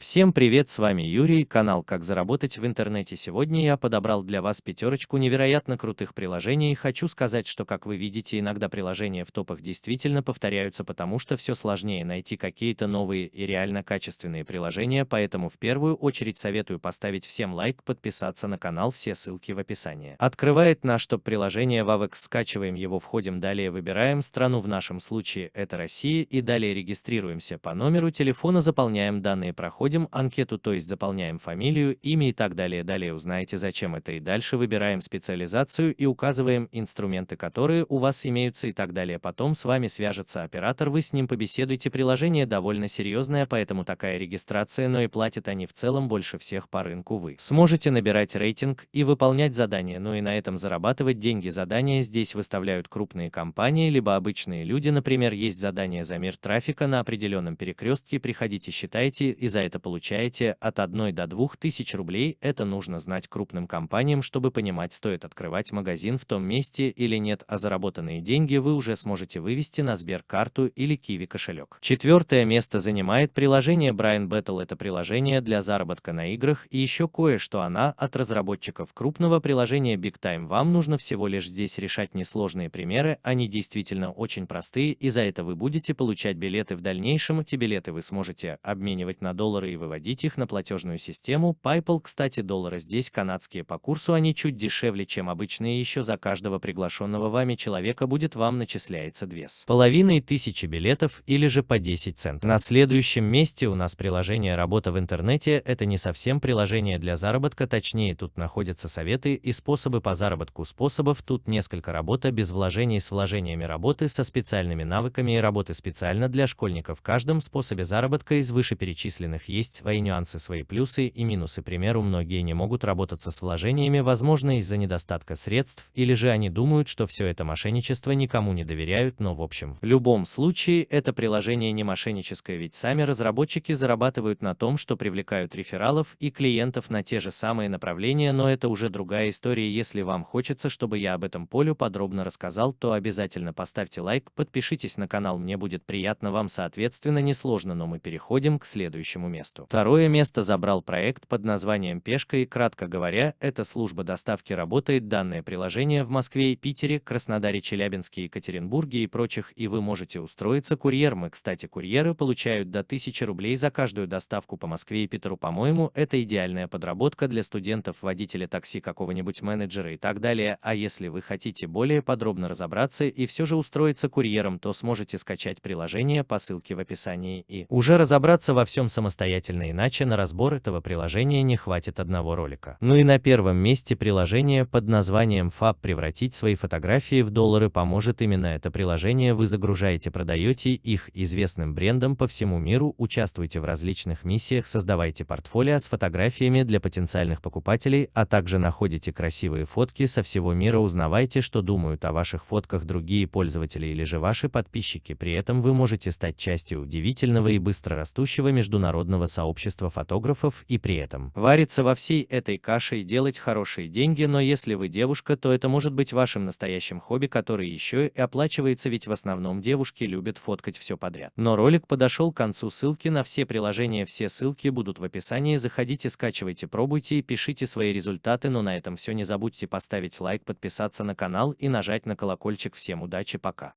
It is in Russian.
Всем привет, с вами Юрий, канал «Как заработать в интернете». Сегодня я подобрал для вас пятерочку невероятно крутых приложений. Хочу сказать, что, как вы видите, иногда приложения в топах действительно повторяются, потому что все сложнее найти какие-то новые и реально качественные приложения, поэтому в первую очередь советую поставить всем лайк, подписаться на канал, все ссылки в описании. Открывает наш топ-приложение Wavex, скачиваем его, входим, далее выбираем страну, в нашем случае это Россия, и далее регистрируемся по номеру телефона, заполняем данные, проходим Проходим анкету, то есть заполняем фамилию, имя и так далее. Далее узнаете, зачем это и дальше выбираем специализацию и указываем инструменты, которые у вас имеются и так далее. Потом с вами свяжется оператор, вы с ним побеседуете. Приложение довольно серьезное, поэтому такая регистрация, но и платят они в целом больше всех по рынку. Вы сможете набирать рейтинг и выполнять задания, но и на этом зарабатывать деньги. Задания здесь выставляют крупные компании, либо обычные люди. Например, есть задание за мир трафика на определенном перекрестке. Приходите, считайте, и за это получаете от 1 до 2 тысяч рублей, это нужно знать крупным компаниям, чтобы понимать, стоит открывать магазин в том месте или нет, а заработанные деньги вы уже сможете вывести на Сберкарту или Киви кошелек. Четвертое место занимает приложение Brian Battle. Это приложение для заработка на играх и еще кое-что она от разработчиков крупного приложения Big Time. Вам нужно всего лишь здесь решать несложные примеры, они действительно очень простые, и за это вы будете получать билеты в дальнейшем. Эти билеты вы сможете обменивать на доллары и выводить их на платежную систему PayPal. Кстати, доллары здесь канадские по курсу, они чуть дешевле, чем обычные. Еще за каждого приглашенного вами человека будет вам начисляется две с половиной тысячи билетов или же по 10 центов. На следующем месте у нас приложение «Работа в интернете». Это не совсем приложение для заработка, точнее тут находятся советы и способы по заработку. Способов тут несколько работа без вложений с вложениями работы со специальными навыками и работы специально для школьников. В каждом способе заработка из вышеперечисленных есть есть свои нюансы, свои плюсы и минусы. К примеру, многие не могут работаться с вложениями, возможно, из-за недостатка средств, или же они думают, что все это мошенничество никому не доверяют, но в общем. В любом случае, это приложение не мошенническое, ведь сами разработчики зарабатывают на том, что привлекают рефералов и клиентов на те же самые направления, но это уже другая история. Если вам хочется, чтобы я об этом полю подробно рассказал, то обязательно поставьте лайк, подпишитесь на канал, мне будет приятно вам соответственно несложно, но мы переходим к следующему месту месту. Второе место забрал проект под названием «Пешка» и, кратко говоря, эта служба доставки работает данное приложение в Москве и Питере, Краснодаре, Челябинске, Екатеринбурге и прочих, и вы можете устроиться курьером. И, кстати, курьеры получают до 1000 рублей за каждую доставку по Москве и Питеру. По-моему, это идеальная подработка для студентов, водителя такси, какого-нибудь менеджера и так далее. А если вы хотите более подробно разобраться и все же устроиться курьером, то сможете скачать приложение по ссылке в описании и уже разобраться во всем самостоятельно самостоятельно, иначе на разбор этого приложения не хватит одного ролика. Ну и на первом месте приложение под названием FAB превратить свои фотографии в доллары поможет именно это приложение. Вы загружаете, продаете их известным брендам по всему миру, участвуйте в различных миссиях, создавайте портфолио с фотографиями для потенциальных покупателей, а также находите красивые фотки со всего мира, узнавайте, что думают о ваших фотках другие пользователи или же ваши подписчики. При этом вы можете стать частью удивительного и быстро растущего международного сообщества фотографов и при этом вариться во всей этой каше и делать хорошие деньги, но если вы девушка, то это может быть вашим настоящим хобби, который еще и оплачивается, ведь в основном девушки любят фоткать все подряд. Но ролик подошел к концу, ссылки на все приложения, все ссылки будут в описании, заходите, скачивайте, пробуйте и пишите свои результаты, но на этом все, не забудьте поставить лайк, подписаться на канал и нажать на колокольчик. Всем удачи, пока.